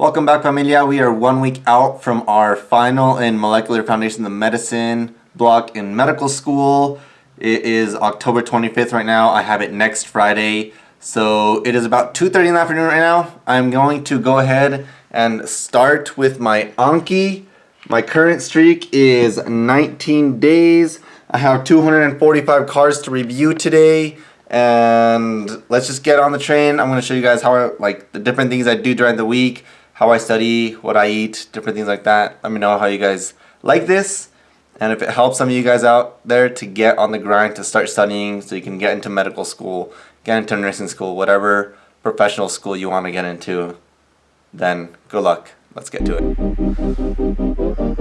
Welcome back familia. We are one week out from our final in Molecular Foundation of Medicine block in medical school. It is October 25th right now. I have it next Friday. So it is about 2.30 in the afternoon right now. I'm going to go ahead and start with my Anki. My current streak is 19 days. I have 245 cards to review today and let's just get on the train. I'm going to show you guys how I, like the different things I do during the week, how I study, what I eat, different things like that. Let me know how you guys like this and if it helps some of you guys out there to get on the grind to start studying so you can get into medical school, get into nursing school, whatever professional school you want to get into, then good luck. Let's get to it.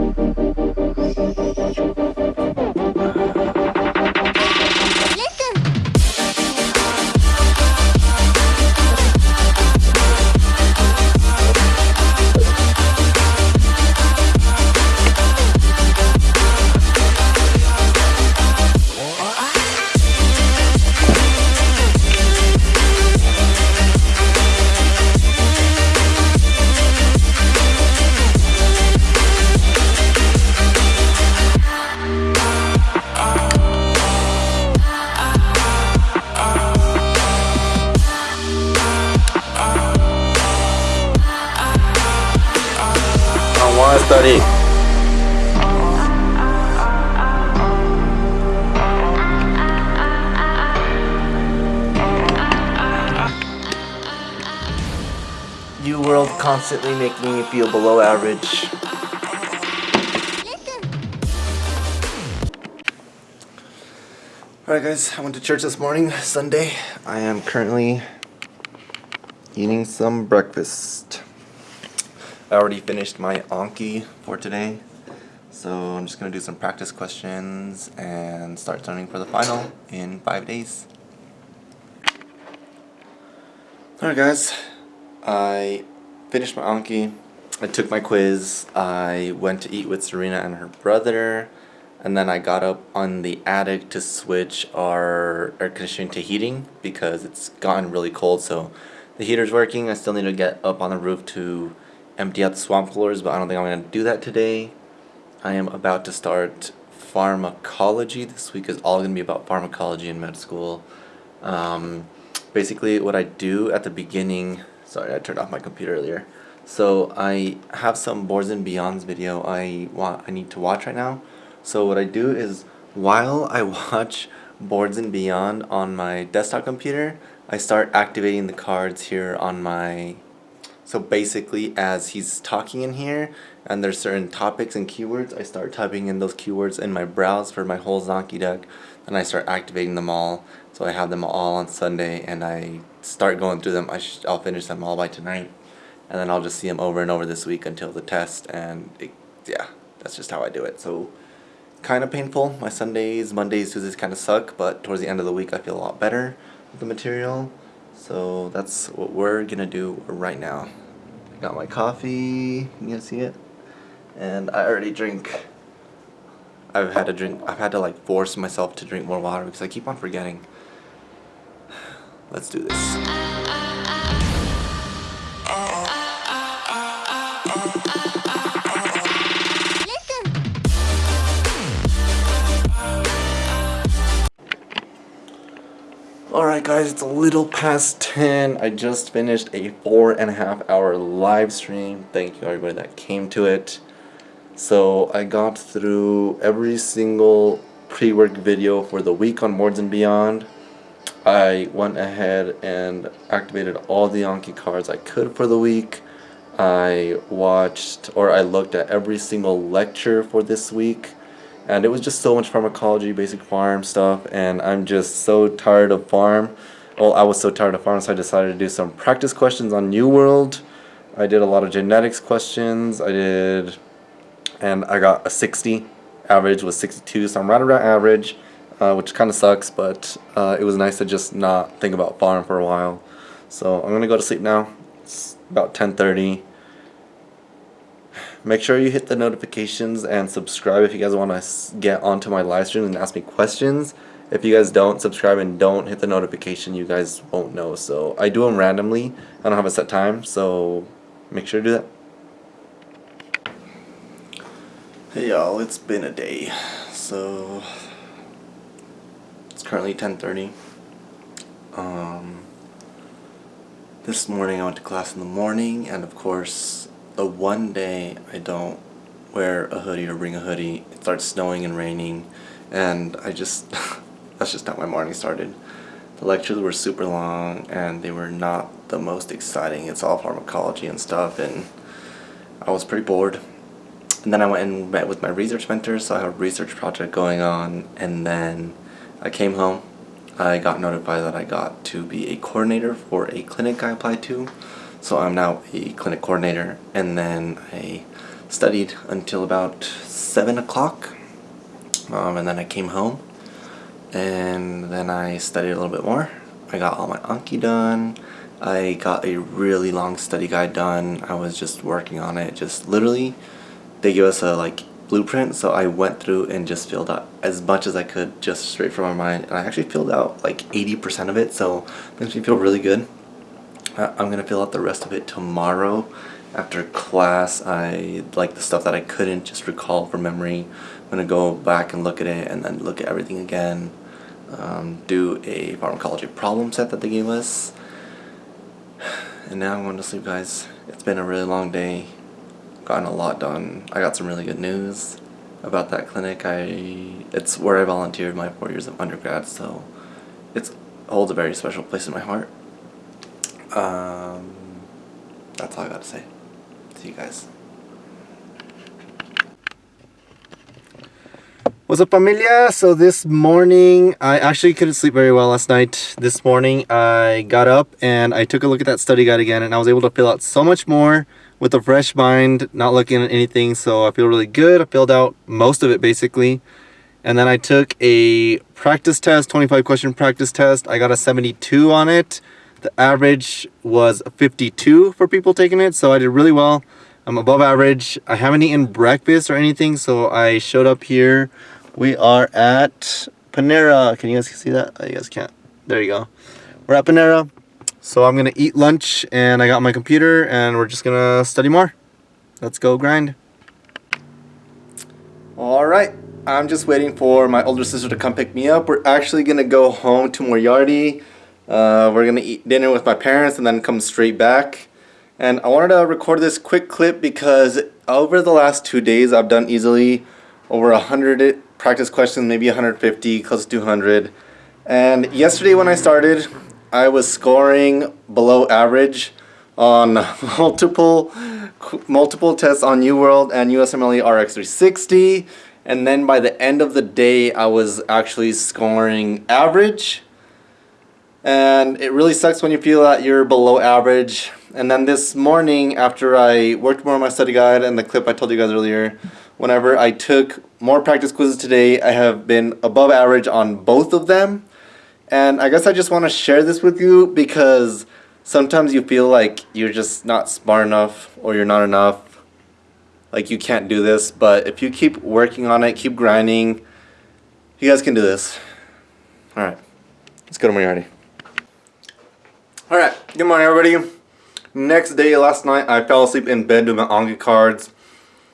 UWorld constantly making me feel below average. Alright guys, I went to church this morning, Sunday. I am currently eating some breakfast. I already finished my Anki for today. So I'm just going to do some practice questions and start studying for the final in five days. Alright guys, I finished my Anki. I took my quiz. I went to eat with Serena and her brother. And then I got up on the attic to switch our air conditioning to heating because it's gotten really cold. So the heater's working. I still need to get up on the roof to empty out the swamp coolers, but I don't think I'm going to do that today. I am about to start pharmacology. This week is all going to be about pharmacology in med school. Um, basically, what I do at the beginning... Sorry, I turned off my computer earlier. So I have some Boards and Beyonds video I want I need to watch right now. So what I do is while I watch Boards and Beyond on my desktop computer, I start activating the cards here on my so basically as he's talking in here and there's certain topics and keywords, I start typing in those keywords in my browse for my whole Zanki deck and I start activating them all. So I have them all on Sunday and I start going through them. I I'll finish them all by tonight and then I'll just see them over and over this week until the test and it, yeah, that's just how I do it. So kind of painful. My Sundays, Mondays, Tuesdays kind of suck, but towards the end of the week I feel a lot better with the material. So that's what we're gonna do right now. I got my coffee, you can see it, and I already drink. I've had to drink, I've had to like force myself to drink more water because I keep on forgetting. Let's do this. Alright guys, it's a little past 10. I just finished a four and a half hour live stream. Thank you everybody that came to it. So I got through every single pre-work video for the week on Boards and Beyond. I went ahead and activated all the Anki cards I could for the week. I watched or I looked at every single lecture for this week and it was just so much pharmacology, basic pharm stuff, and I'm just so tired of pharm. Well, I was so tired of pharm so I decided to do some practice questions on UWorld. I did a lot of genetics questions. I did, and I got a 60. Average was 62, so I'm right around average, uh, which kind of sucks, but uh, it was nice to just not think about pharm for a while. So I'm gonna go to sleep now. It's about 10:30. Make sure you hit the notifications and subscribe if you guys want to get onto my live stream and ask me questions. If you guys don't subscribe and don't hit the notification, you guys won't know. So I do them randomly. I don't have a set time. So make sure to do that. Hey y'all, it's been a day. So it's currently 10:30. Um, this morning I went to class in the morning, and of course, the one day I don't wear a hoodie or bring a hoodie, it starts snowing and raining, and I just that's just how my morning started. The lectures were super long and they were not the most exciting. It's all pharmacology and stuff and I was pretty bored. And then I went and met with my research mentor, so I have a research project going on and then I came home. I got notified that I got to be a coordinator for a clinic I applied to. So I'm now a clinic coordinator and then I studied until about 7 o'clock um, and then I came home and then I studied a little bit more. I got all my Anki done. I got a really long study guide done. I was just working on it. Just literally, they give us a like blueprint, so I went through and just filled out as much as I could just straight from my mind. And I actually filled out like 80% of it, so it makes me feel really good. I'm gonna fill out the rest of it tomorrow after class. I like the stuff that I couldn't just recall from memory. I'm gonna go back and look at it and then look at everything again um, do a pharmacology problem set that they gave us. And now I'm going to sleep guys. It's been a really long day. Gotten a lot done. I got some really good news about that clinic. I It's where I volunteered my four years of undergrad, so it holds a very special place in my heart. Um, that's all I got to say. See you guys. What's up familia? So this morning, I actually couldn't sleep very well last night. This morning I got up and I took a look at that study guide again and I was able to fill out so much more with a fresh mind, not looking at anything. So I feel really good. I filled out most of it basically. And then I took a practice test, 25 question practice test. I got a 72 on it. The average was 52 for people taking it. So I did really well. I'm above average. I haven't eaten breakfast or anything. So I showed up here we are at Panera. Can you guys see that? Oh, you guys can't. There you go. We're at Panera. So I'm to eat lunch and I got my computer and we're just to study more. Let's go grind. Alright, I'm just waiting for my older sister to come pick me up. We're actually to go home to Moriarty. Uh, we're to eat dinner with my parents and then come straight back. And I wanted to record this quick clip because over the last two days I've done easily over a hundred practice questions, maybe 150, close to 200. And yesterday when I started, I was scoring below average on multiple multiple tests on UWorld and USMLE RX360. And then by the end of the day, I was actually scoring average. And it really sucks when you feel that you're below average. And then this morning, after I worked more on my study guide and the clip I told you guys earlier, whenever I took more practice quizzes today. I have been above average on both of them. And I guess I just want to share this with you because sometimes you feel like you're just not smart enough or you're not enough. Like you can't do this. But if you keep working on it, keep grinding, you guys can do this. Alright, let's go to Moriarty. Alright, good morning everybody. Next day, last night, I fell asleep in bed doing my Anki cards.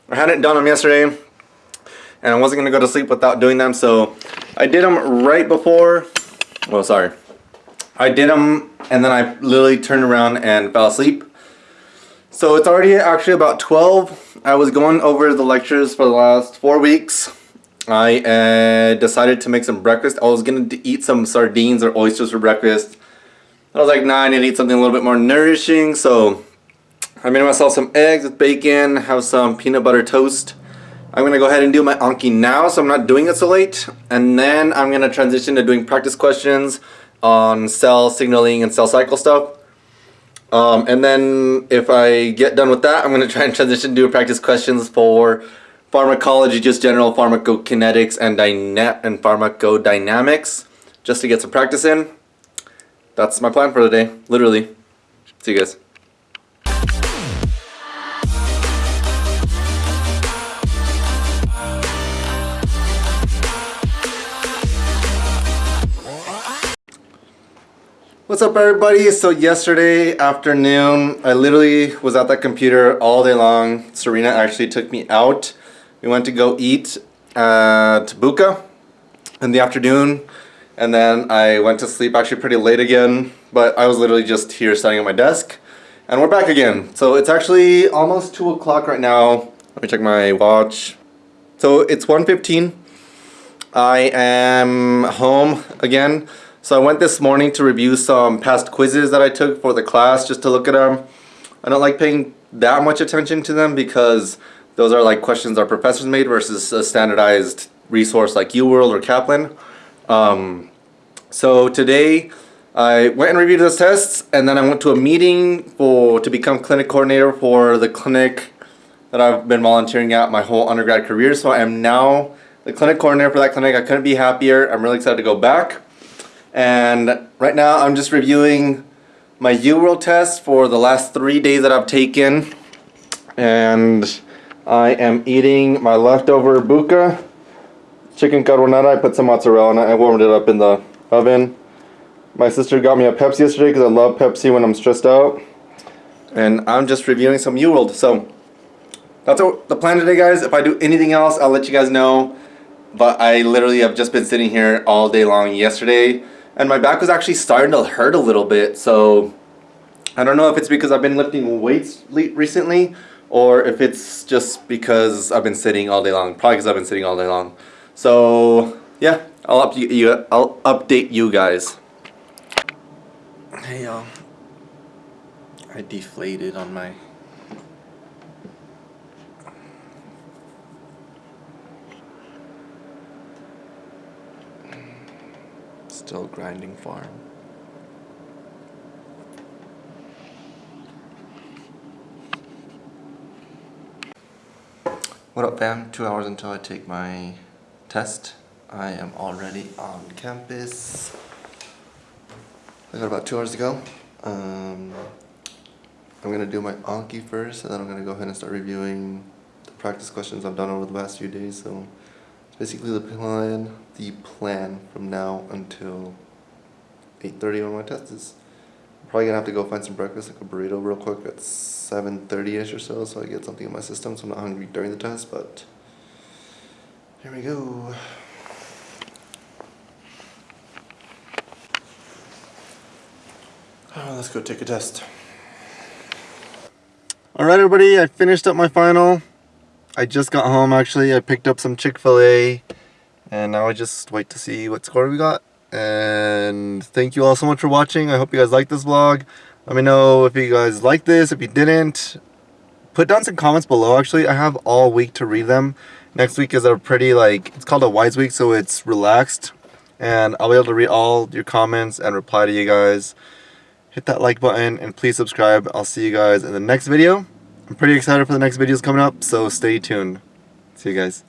I hadn't done them yesterday and I wasn't going to go to sleep without doing them so I did them right before well sorry. I did them and then I literally turned around and fell asleep. So it's already actually about 12 I was going over the lectures for the last four weeks. I uh, decided to make some breakfast. I was going to eat some sardines or oysters for breakfast. I was like nah I need to eat something a little bit more nourishing. So I made myself some eggs with bacon, have some peanut butter toast. I'm going to go ahead and do my Anki now so I'm not doing it so late. And then I'm going to transition to doing practice questions on cell signaling and cell cycle stuff. Um, and then if I get done with that, I'm going to try and transition to practice questions for pharmacology, just general pharmacokinetics and, and pharmacodynamics, just to get some practice in. That's my plan for today, literally. See you guys. What's up everybody? So yesterday afternoon, I literally was at that computer all day long. Serena actually took me out. We went to go eat at Buca in the afternoon and then I went to sleep actually pretty late again but I was literally just here studying at my desk and we're back again. So it's actually almost 2 o'clock right now. Let me check my watch. So it's 1.15. I am home again. So I went this morning to review some past quizzes that I took for the class just to look at them. I don't like paying that much attention to them because those are like questions our professors made versus a standardized resource like UWorld or Kaplan. Um, so today I went and reviewed those tests and then I went to a meeting for to become clinic coordinator for the clinic that I've been volunteering at my whole undergrad career. So I am now the clinic coordinator for that clinic. I couldn't be happier. I'm really excited to go back. And right now I'm just reviewing my UWorld test for the last three days that I've taken. And I am eating my leftover Buca chicken carbonara. I put some mozzarella and I warmed it up in the oven. My sister got me a Pepsi yesterday because I love Pepsi when I'm stressed out. And I'm just reviewing some UWorld. So that's the plan today guys. If I do anything else, I'll let you guys know. But I literally have just been sitting here all day long yesterday. And my back was actually starting to hurt a little bit. So I don't know if it's because I've been lifting weights recently or if it's just because I've been sitting all day long. Probably because I've been sitting all day long. So yeah, I'll update you. I'll update you guys. Hey y'all, I deflated on my. Still grinding pharm. What up fam? Two hours until I take my test. I am already on campus. I got about two hours to go. Um, I'm gonna do my Anki first and then I'm gonna go ahead and start reviewing the practice questions I've done over the last few days. So basically the plan, the plan from now until 8.30 when my test is. I'm probably gonna have to go find some breakfast, like a burrito real quick at 7.30ish or so, so I get something in my system so I'm not hungry during the test, but here we go. Oh, let's go take a test. Alright everybody, I finished up my final. I just got home actually, I picked up some Chick-fil-A and now I just wait to see what score we got and thank you all so much for watching. I hope you guys liked this vlog. Let me know if you guys liked this. If you didn't, put down some comments below. Actually, I have all week to read them. Next week is a pretty like, it's called a wise week, so it's relaxed. And I'll be able to read all your comments and reply to you guys. Hit that like button and please subscribe. I'll see you guys in the next video. I'm pretty excited for the next videos coming up, so stay tuned. See you guys.